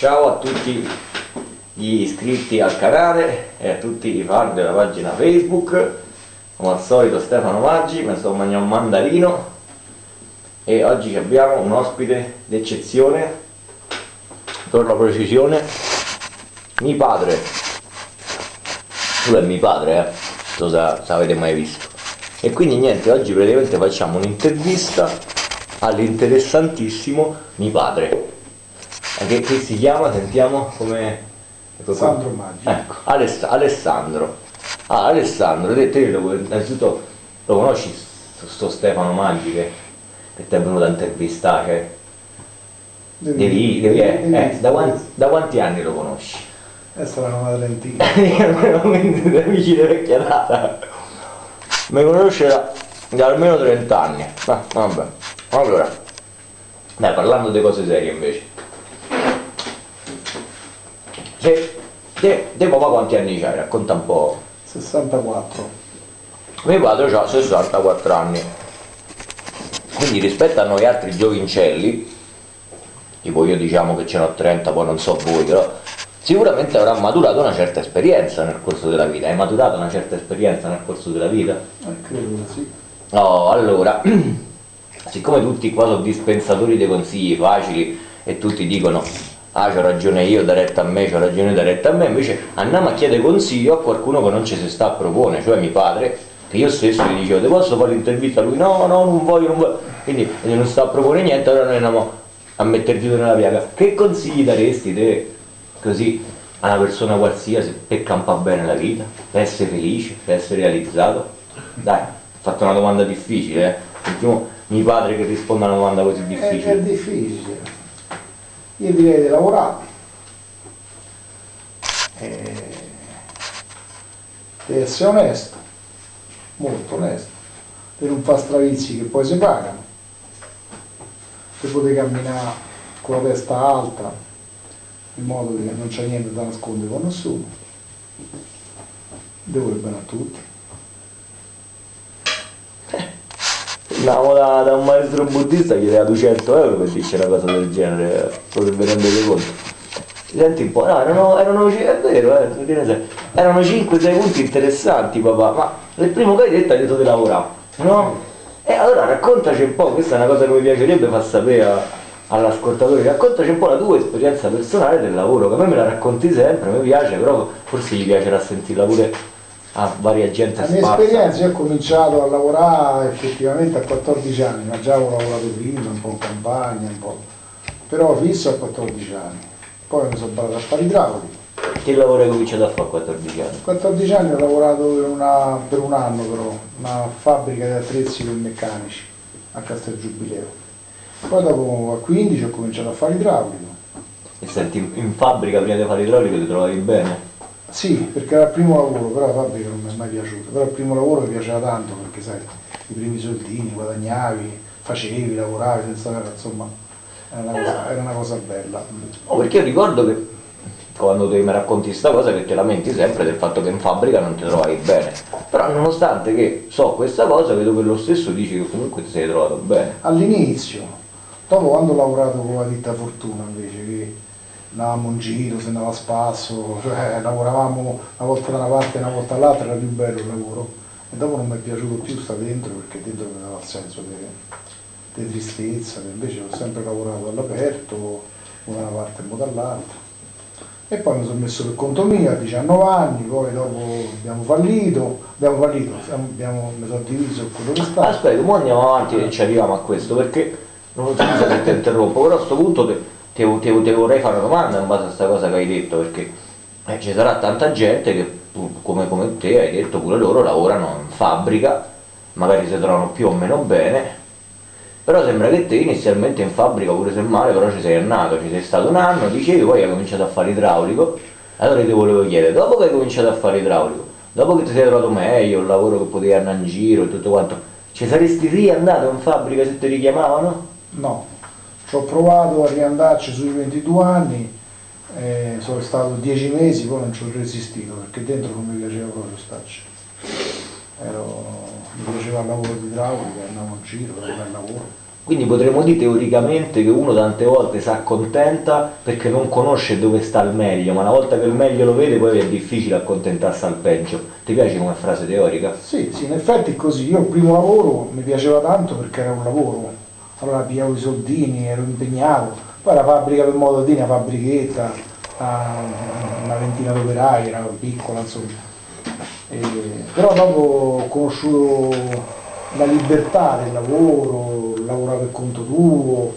ciao a tutti gli iscritti al canale e a tutti i fan della pagina Facebook. Come al solito Stefano Maggi, sto mangiando un mandarino e oggi abbiamo un ospite d'eccezione, per la precisione, mio padre. Tu è mio padre, eh? Non so se avete mai visto. E quindi niente, oggi praticamente facciamo un'intervista all'interessantissimo mio padre che, che si chiama, sentiamo come... Ecco Sandro Maggi. Ecco, Aless Alessandro. Ah, Alessandro, te, te lo, innanzitutto lo conosci sto Stefano Maggi che, che ti è venuto a intervistare? Devi, devi, devi, devi eh, da, quanti, da, quanti, anni lo conosci? È una madrentina. Quindi amici di vecchia data. Mi conosce da, da, almeno 30 anni. Ah, vabbè. Allora, dai, parlando di cose serie invece. Se, te, te papà quanti anni c'hai? Racconta un po'. 64. Mio padre ha 64 anni. Quindi rispetto a noi altri giovincelli, tipo io diciamo che ce n'ho 30, poi non so voi, però sicuramente avrà maturato una certa esperienza nel corso della vita. Hai maturato una certa esperienza nel corso della vita? Eh, credo sì. No, allora, siccome tutti qua sono dispensatori dei consigli facili e tutti dicono ah c'ho ragione io, da retta a me, c'ho ragione da retta a me, invece andiamo a chiedere consiglio a qualcuno che non ci si sta a propone, cioè mio padre, che io stesso gli dicevo, ti posso fare l'intervista a lui? No, no, non voglio, non voglio, quindi non sta a propone niente, allora noi andiamo a dito nella piaga. Che consigli daresti te, così, a una persona qualsiasi per campare bene la vita, per essere felice, per essere realizzato? Dai, ho fatto una domanda difficile, eh? Sentiamo mio padre che risponde a una domanda così difficile. È, è difficile io direi di lavorare. E di essere onesto molto onesto di non fare stravizi che poi si pagano di poter camminare con la testa alta in modo che non c'è niente da nascondere con nessuno. Devo il bene a tutti Andavamo da, da, un maestro buddista che chiedeva 200 euro per dirci una cosa del genere, potrebbe rendere conto. Senti un po', no, erano, erano è vero, eh, erano 5-6 punti interessanti papà, ma il primo che hai detto hai detto di lavorare, no? E allora raccontaci un po', questa è una cosa che mi piacerebbe far sapere all'ascoltatore, raccontaci un po' la tua esperienza personale del lavoro, che a me me la racconti sempre, mi piace, però forse gli piacerà sentirla pure a varia gente La mia sparsa. esperienza, io ho cominciato a lavorare effettivamente a 14 anni, ma già avevo lavorato prima, un po' in campagna, un po', però fisso a 14 anni. Poi mi sono parlato a fare idraulico. Che lavoro hai cominciato a fare a 14 anni? A 14 anni ho lavorato per, una, per un anno però, una fabbrica di attrezzi per meccanici a Castel Giubileo. Poi dopo a 15 ho cominciato a fare idraulico. E senti, in fabbrica prima di fare idraulico ti trovavi bene? Sì, perché era il primo lavoro, però la fabbrica non mi è mai piaciuta, però il primo lavoro mi piaceva tanto perché sai, i primi soldini, guadagnavi, facevi, lavoravi senza insomma, era una cosa, era una cosa bella. Oh, perché io ricordo che quando tu mi racconti questa cosa che ti lamenti sempre del fatto che in fabbrica non ti trovavi bene, però nonostante che so questa cosa vedo che lo stesso dici che comunque ti sei trovato bene. All'inizio, dopo quando ho lavorato con la ditta Fortuna invece, che andavamo in giro, si andava a spasso, cioè lavoravamo una volta da una parte e una volta dall'altra, era più bello il lavoro. E dopo non mi è piaciuto più stare dentro perché dentro mi dava il senso di tristezza, invece ho sempre lavorato all'aperto, una da una parte e una dall'altra. E poi mi sono messo per conto mio a 19 anni, poi dopo abbiamo fallito, abbiamo fallito, abbiamo, mi sono diviso quello che sta. Aspetta, ora andiamo avanti e ci arriviamo a questo, perché non so se ti interrompo, però a questo punto te, ti, ti, ti, vorrei fare una domanda in base a questa cosa che hai detto, perché eh, ci sarà tanta gente che come, come te hai detto pure loro lavorano in fabbrica, magari si trovano più o meno bene, però sembra che te inizialmente in fabbrica pure se male però ci sei andato, ci sei stato un anno, dicevi poi hai cominciato a fare idraulico, allora ti volevo chiedere, dopo che hai cominciato a fare idraulico, dopo che ti sei trovato meglio, il lavoro che potevi andare in giro e tutto quanto, ci saresti riandato in fabbrica se ti richiamavano? No, ci ho provato a riandarci sui 22 anni, eh, sono stato 10 mesi, poi non ci ho resistito perché dentro non mi piaceva proprio starci. Ero, mi piaceva il lavoro di idraulica, andavo in giro, era un bel lavoro. Quindi potremmo dire teoricamente che uno tante volte si accontenta perché non conosce dove sta il meglio, ma una volta che il meglio lo vede poi è difficile accontentarsi al peggio. Ti piace come frase teorica? Sì, sì, in effetti è così. Io il primo lavoro mi piaceva tanto perché era un lavoro, allora pigliavo i soldini, ero impegnato, poi la fabbrica per modatini, la fabbrichetta, una ventina d'operai, era piccola insomma. E, però dopo ho conosciuto la libertà del lavoro, lavorare per conto tuo,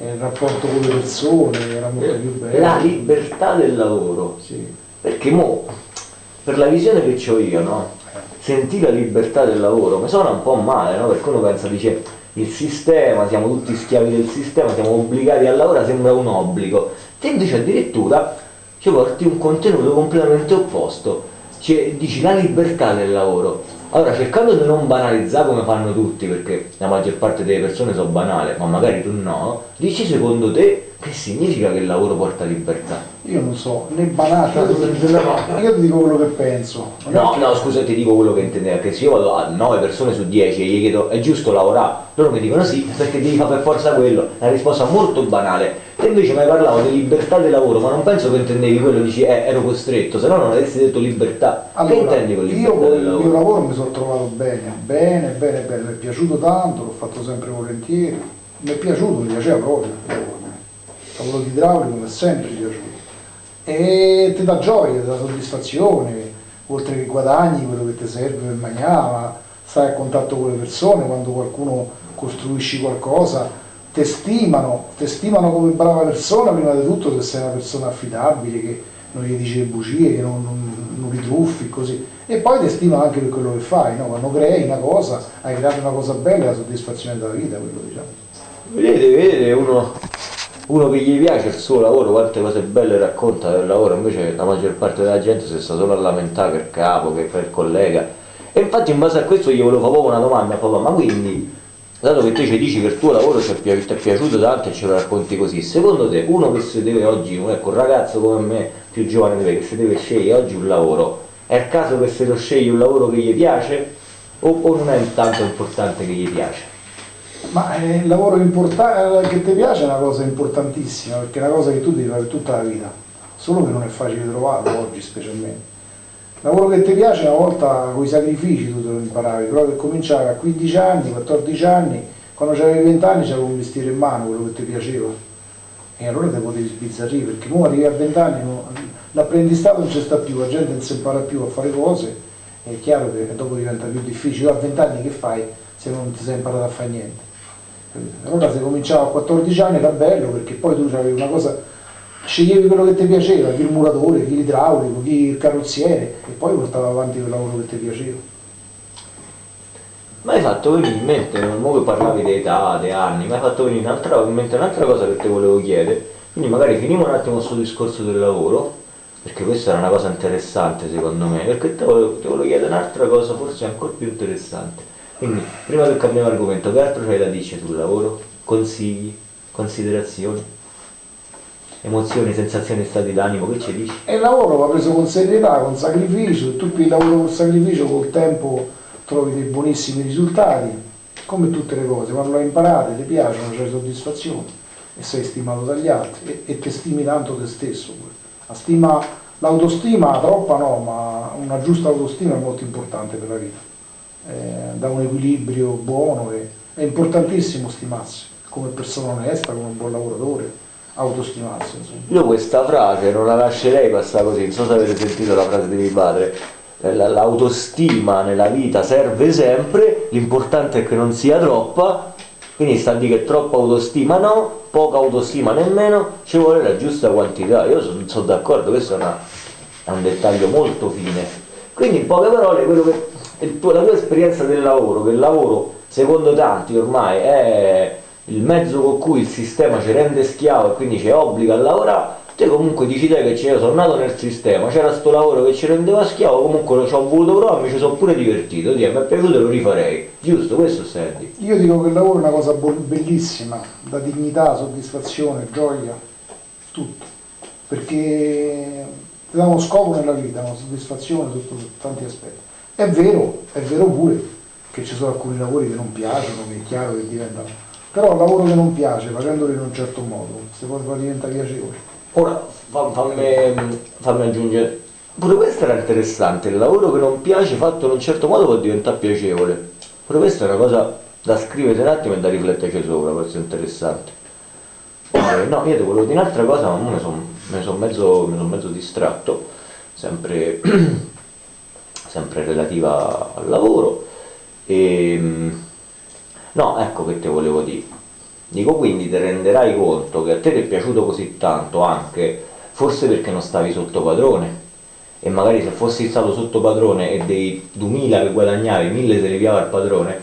il rapporto con le persone era molto più bello. La libertà del lavoro, Sì. perché mo, per la visione che ho io, no? Sentire la libertà del lavoro mi suona un po' male, no? Perché uno pensa, dice, il sistema, siamo tutti schiavi del sistema, siamo obbligati a lavorare, sembra un obbligo. Te invece addirittura ci porti un contenuto completamente opposto, cioè, dici la libertà del lavoro. Allora, cercando di non banalizzare come fanno tutti, perché la maggior parte delle persone sono banale, ma magari tu no, dici secondo te che significa che il lavoro porta libertà? Io non so, né banata, io ti dico quello che penso. No, no, scusa, ti dico quello che intendevo, che se io vado a 9 persone su 10 e gli chiedo è giusto lavorare, loro mi dicono sì, perché devi fare per forza quello, è una risposta molto banale. Te invece mi hai parlato di libertà del lavoro, ma non penso che intendevi quello, dici eh, ero costretto, se no non avresti detto libertà. che intendi con io libertà con del il mio lavoro? lavoro mi sono trovato bene, bene, bene, bene, mi è piaciuto tanto, l'ho fatto sempre volentieri, mi è piaciuto, mi piaceva proprio il lavoro. Il lavoro di idraulico mi è sempre piaciuto. E ti dà gioia, ti dà soddisfazione, oltre che guadagni quello che ti serve per mangiare, ma stai a contatto con le persone, quando qualcuno costruisci qualcosa, ti stimano, ti stimano come brava persona, prima di tutto se sei una persona affidabile, che non gli dici le bugie, che non, non, non li truffi, così. E poi ti stimano anche per quello che fai, no? quando crei una cosa, hai creato una cosa bella, la soddisfazione della vita, quello diciamo. Vedete, vedete uno, uno che gli piace il suo lavoro, quante cose belle racconta del lavoro, invece la maggior parte della gente si sta solo a lamentare il capo, che il collega. E infatti in base a questo io volevo fare proprio una domanda, papà, ma quindi, dato che te ci dici che il tuo lavoro ti è, ti è piaciuto tanto e ce lo racconti così, secondo te uno che si deve oggi, ecco un ragazzo come me, più giovane di te, che si deve scegliere oggi un lavoro, è il caso che se lo scegli un lavoro che gli piace o, o non è tanto importante che gli piace? Ma eh, il lavoro eh, che ti piace è una cosa importantissima, perché è una cosa che tu devi fare tutta la vita, solo che non è facile trovarlo oggi specialmente. Il lavoro che ti piace una volta con i sacrifici tu te lo imparavi, però che cominciavi a 15 anni, 14 anni, quando avevi 20 anni c'avevi un mestiere in mano, quello che ti piaceva. E allora te potevi sbizzarrire, perché ora arrivi a 20 anni, l'apprendistato non c'è sta più, la gente non si impara più a fare cose, è chiaro che dopo diventa più difficile. A 20 anni che fai se non ti sei imparato a fare niente? Allora se cominciavo a 14 anni era bello perché poi tu avevi una cosa, sceglievi quello che ti piaceva, chi il muratore, chi l'idraulico, chi il carrozziere e poi portavi avanti quel lavoro che ti piaceva. Mi hai fatto venire in mente, non che parlavi di età, di anni, mi hai fatto venire in mente un'altra cosa che ti volevo chiedere, quindi magari finiamo un attimo questo discorso del lavoro, perché questa era una cosa interessante secondo me, perché ti volevo, volevo chiedere un'altra cosa forse ancora più interessante. Quindi, prima che cambiamo argomento, che altro c'hai da dire sul lavoro? Consigli, considerazioni, emozioni, sensazioni, stati d'animo, che ci dici? E il lavoro va preso con serietà, con sacrificio, tu il lavoro con sacrificio col tempo trovi dei buonissimi risultati, come tutte le cose, quando le imparate, ti piacciono, c'hai soddisfazione e sei stimato dagli altri e, e ti stimi tanto te stesso. La stima, l'autostima troppa no, ma una giusta autostima è molto importante per la vita, eh, dà un equilibrio buono e è importantissimo stimarsi come persona onesta, come un buon lavoratore, autostimarsi. Insomma. Io questa frase non la lascerei passare così, non so se avete sentito la frase di mio padre, Eh, la- l'autostima nella vita serve sempre, l'importante è che non sia troppa, quindi sta a dire che troppa autostima no, poca autostima nemmeno, ci vuole la giusta quantità, io sono d'accordo, questo è, una- è un dettaglio molto fine. Quindi in poche parole, quello che, tuo- la tua esperienza del lavoro, che il lavoro secondo tanti ormai è il mezzo con cui il sistema ci rende schiavo e quindi ci obbliga a lavorare, te comunque dici te che io sono nato nel sistema, c'era sto lavoro che ci rendeva schiavo, comunque lo ci ho voluto provare, mi ci sono pure divertito, Dio, mi è piaciuto e lo rifarei, giusto? Questo senti. Io dico che il lavoro è una cosa bellissima, dà dignità, soddisfazione, gioia, tutto, perché ti dà uno scopo nella vita, una soddisfazione sotto tanti aspetti. È vero, è vero pure che ci sono alcuni lavori che non piacciono, che è chiaro che diventano, Però il lavoro che non piace, facendolo in un certo modo, se poi diventa piacevole. Ora fa- fammi, fammi aggiungere, pure questo era interessante, il lavoro che non piace fatto in un certo modo può diventare piacevole. Pure questa è una cosa da scrivere un attimo e da rifletterci sopra, questo è interessante. Eh, no, io ti volevo dire un'altra cosa, ma mo mi sono son mezzo, son mezzo distratto, sempre, sempre relativa al lavoro. E, no, ecco che te volevo dire. Dico quindi ti renderai conto che a te ti è piaciuto così tanto anche, forse perché non stavi sotto padrone. E magari se fossi stato sotto padrone e dei 2000 che guadagnavi, 1000 se li piava il padrone,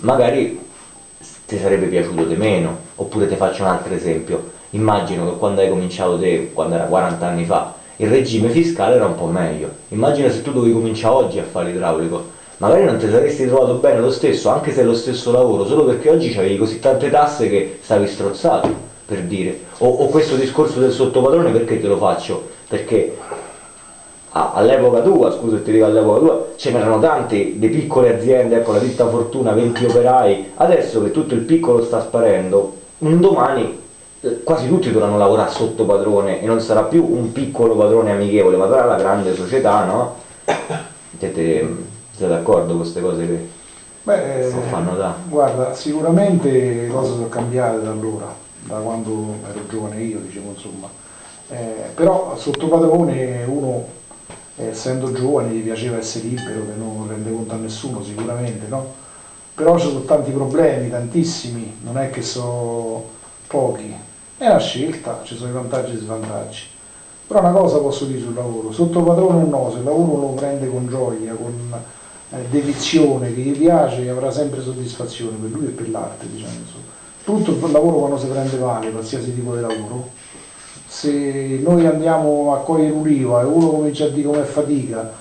magari ti sarebbe piaciuto di meno. Oppure ti faccio un altro esempio. Immagino che quando hai cominciato te, quando era 40 anni fa, il regime fiscale era un po' meglio. Immagina se tu dovevi cominciare oggi a fare l'idraulico magari non ti saresti trovato bene lo stesso, anche se è lo stesso lavoro, solo perché oggi avevi così tante tasse che stavi strozzato, per dire. O, o questo discorso del sottopadrone perché te lo faccio? Perché ah, all'epoca tua, scusa ti dico all'epoca tua, ce n'erano tante di piccole aziende, ecco la ditta Fortuna, 20 operai, adesso che tutto il piccolo sta sparendo, un domani quasi tutti dovranno lavorare sotto padrone e non sarà più un piccolo padrone amichevole, ma sarà la grande società, no? Siete, sei d'accordo con queste cose che Beh, fanno da? Guarda, sicuramente le cose sono cambiate da allora, da quando ero giovane io, diciamo insomma. Eh, però sotto padrone uno, essendo giovane, gli piaceva essere libero, che non rende conto a nessuno sicuramente, no? Però ci sono tanti problemi, tantissimi, non è che sono pochi. È una scelta, ci sono i vantaggi e i svantaggi. Però una cosa posso dire sul lavoro, sotto padrone o no, se il lavoro lo prende con gioia, con eh, dedizione che gli piace avrà sempre soddisfazione per lui e per l'arte diciamo tutto il lavoro quando si prende male qualsiasi tipo di lavoro. Se noi andiamo a cogliere un'uliva e uno comincia a dire com'è fatica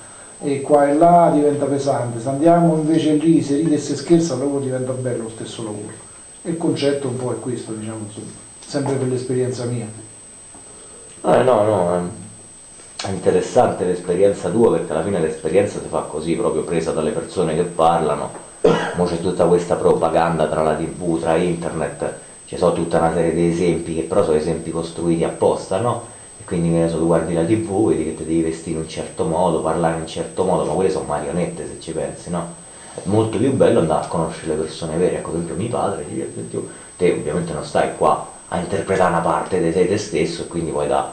e qua e là diventa pesante se andiamo invece lì si ride e si scherza il diventa bello lo stesso lavoro. Il concetto un po' è questo diciamo insomma sempre per l'esperienza mia eh no no è interessante l'esperienza tua perché alla fine l'esperienza si fa così, proprio presa dalle persone che parlano. Ora c'è tutta questa propaganda tra la tv, tra internet, ci sono tutta una serie di esempi che però sono esempi costruiti apposta, no? E quindi che tu guardi la tv, vedi che ti devi vestire in un certo modo, parlare in un certo modo, ma quelle sono marionette se ci pensi, no? È molto più bello andare a conoscere le persone vere, ecco, per esempio mio padre, te ovviamente non stai qua a interpretare una parte di te, te stesso e quindi puoi dare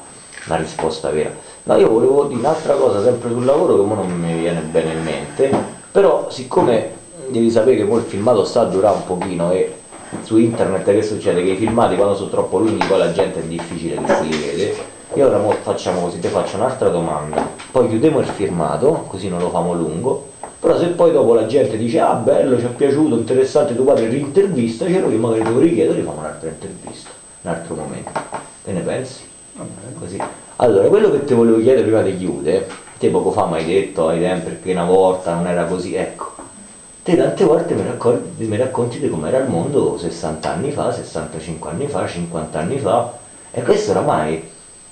una risposta vera. No, io volevo dire un'altra cosa sempre sul lavoro che non mi viene bene in mente, però siccome devi sapere che poi il filmato sta a durare un pochino e su internet che succede? Che i filmati quando sono troppo lunghi poi la gente è difficile che si vede. E ora facciamo così, ti faccio un'altra domanda, poi chiudiamo il filmato, così non lo famo lungo, però se poi dopo la gente dice ah bello, ci è piaciuto, interessante tuo padre, rintervista, c'ero io magari te lo richiedo e rifamo un'altra intervista, un altro momento. Che ne pensi? Così. Allora, quello che ti volevo chiedere prima di chiudere, te poco fa mi hai detto ai tempi che una volta non era così, ecco, te tante volte mi, racconti, mi racconti di com'era il mondo 60 anni fa, 65 anni fa, 50 anni fa, e questo oramai,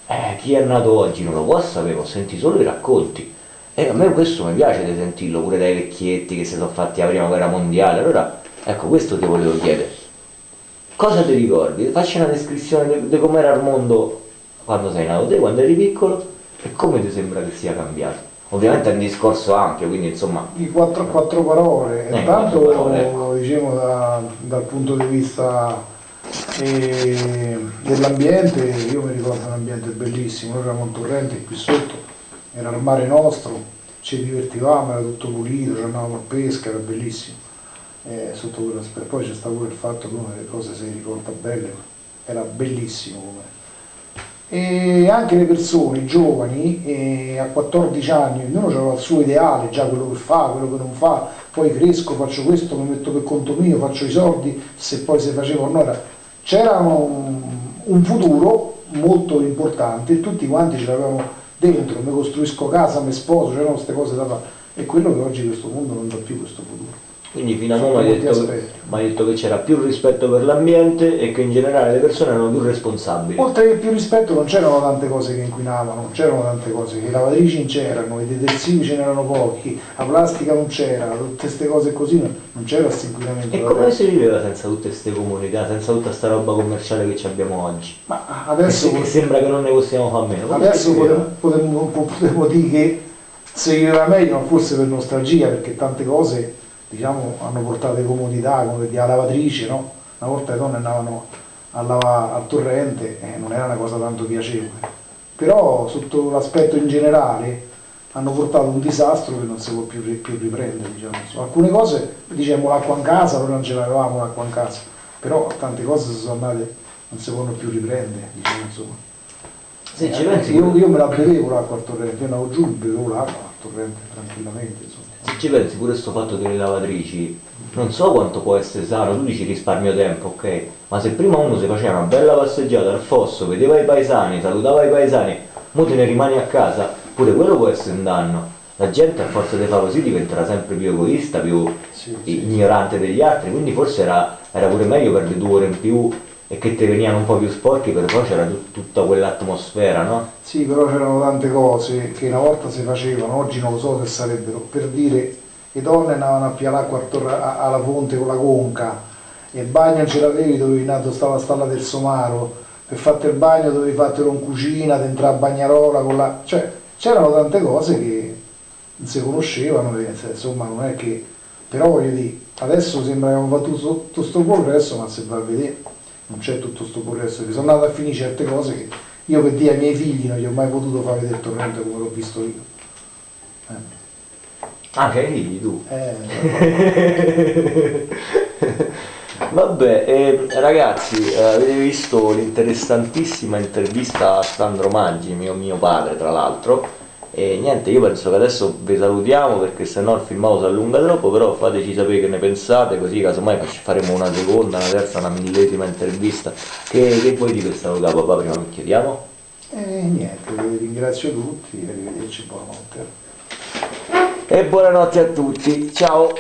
eh, chi è nato oggi non lo può sapere, ho sentito solo i racconti. E a me questo mi piace di sentirlo, pure dai vecchietti che si sono fatti la prima guerra mondiale, allora, ecco, questo ti volevo chiedere. Cosa ti ricordi? Facci una descrizione di com'era il mondo quando sei nato te, quando eri piccolo e come ti sembra che sia cambiato? Ovviamente è un discorso ampio, quindi insomma... Di quattro, quattro parole, eh, intanto parole, ecco. diciamo da, dal punto di vista eh, dell'ambiente, io mi ricordo un ambiente bellissimo, noi eravamo un torrente qui sotto, era il mare nostro, ci divertivamo, era tutto pulito, andavamo a pesca, era bellissimo. Eh, sotto poi c'è stato il fatto che una delle cose si ricorda belle, era bellissimo come e anche le persone, giovani, eh, a 14 anni, ognuno aveva il suo ideale, già quello che fa, quello che non fa, poi cresco, faccio questo, mi metto per conto mio, faccio i soldi, se poi si faceva o no, c'era un, un, futuro molto importante e tutti quanti ce l'avevamo dentro, mi costruisco casa, mi sposo, c'erano queste cose da fare e quello che oggi questo mondo non dà più questo futuro. Quindi fino a ora mi hai detto, detto, che c'era più rispetto per l'ambiente e che in generale le persone erano più responsabili. Oltre che più rispetto non c'erano tante cose che inquinavano, non c'erano tante cose, i lavatrici non c'erano, i detersivi ce n'erano pochi, la plastica non c'era, tutte queste cose così non c'era questo inquinamento. E come si viveva senza tutte queste comunità, senza tutta questa roba commerciale che abbiamo oggi? Ma adesso... Che, sembra che non ne possiamo fare meno. Adesso potremmo, dire che si viveva meglio, ma forse per nostalgia, perché tante cose diciamo, hanno portato comodità, come la lavatrice, no? una volta le donne andavano a lavare al torrente e non era una cosa tanto piacevole. Però sotto l'aspetto in generale hanno portato un disastro che non si può più, più riprendere. Diciamo. alcune cose diciamo l'acqua in casa, noi non ce l'avevamo l'acqua in casa, però tante cose sono andate, non si possono più riprendere. Diciamo, insomma. Eh, io, io, me la bevevo l'acqua al torrente, io andavo giù e bevevo l'acqua torrente tranquillamente. Insomma. Se ci pensi pure questo fatto delle lavatrici, non so quanto può essere sano, tu dici risparmio tempo, ok, ma se prima uno si faceva una bella passeggiata al fosso, vedeva i paesani, salutava i paesani, mo te ne rimani a casa, pure quello può essere un danno. La gente a forza di fare così diventerà sempre più egoista, più sì, ignorante sì. degli altri, quindi forse era, era pure meglio perdere due ore in più e che ti venivano un po' più sporchi, però c'era tut tutta quell'atmosfera, no? Sì, però c'erano tante cose che una volta si facevano, oggi non lo so se sarebbero, per dire le donne andavano a piare l'acqua alla fonte con la conca, e il bagno ce l'avevi, dovevi andare, stava la stalla del somaro, per fare il bagno dovevi fartelo in cucina, di entrare a bagnarola con la... cioè c'erano tante cose che non si conoscevano, insomma non è che... però voglio dire, adesso sembra che abbiamo fatto tutto questo progresso, ma se va a vedere non c'è tutto questo progresso, sono andato a finire certe cose che io per dire ai miei figli non gli ho mai potuto fare vedere il torrente come l'ho visto io. Eh. Anche ai figli tu? Eh. Vabbè, eh, ragazzi, eh, avete visto l'interessantissima intervista a Sandro Maggi, mio, mio padre tra l'altro, e niente, io penso che adesso vi salutiamo perché se no il filmato si allunga troppo, però fateci sapere che ne pensate, così casomai faremo una seconda, una terza, una millesima intervista. Che, che vuoi dire salutare papà prima che chiediamo? Eh, niente, ringrazio tutti, arrivederci, buonanotte. E buonanotte a tutti, ciao!